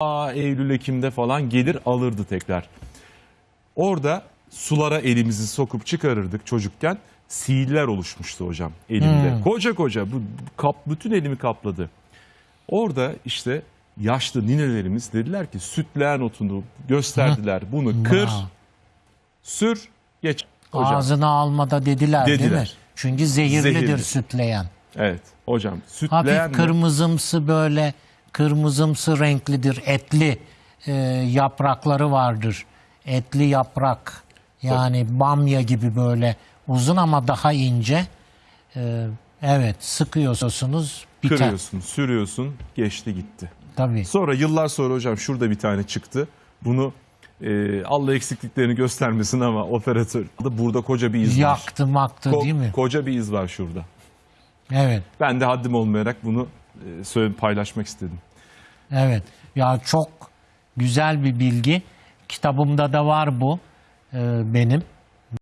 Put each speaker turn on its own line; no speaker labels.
Aa, Eylül Ekim'de falan gelir alırdı tekrar. Orada sulara elimizi sokup çıkarırdık çocukken. Sihirler oluşmuştu hocam elimde. Koca koca bu kap bütün elimi kapladı. Orada işte yaşlı ninelerimiz dediler ki sütleğen otunu gösterdiler. Bunu kır, sür, geç. Hocam.
Ağzına almada dediler, değil mi?
Dediler.
Çünkü zehirlidir
Zehirli.
sütleyen.
Evet hocam. Sütleğen
Hafif
mi?
kırmızımsı böyle kırmızımsı renklidir. Etli e, yaprakları vardır. Etli yaprak. Yani bamya gibi böyle uzun ama daha ince. E, evet sıkıyorsunuz biter.
kırıyorsun, sürüyorsun, geçti gitti.
Tabii.
Sonra yıllar sonra hocam şurada bir tane çıktı. Bunu e, Allah eksikliklerini göstermesin ama operatör burada koca bir iz var.
Yaktı maktı
Ko-
değil mi?
Koca bir iz var şurada.
Evet.
Ben de haddim olmayarak bunu e, söyle paylaşmak istedim.
Evet. Ya çok güzel bir bilgi. Kitabımda da var bu e, benim.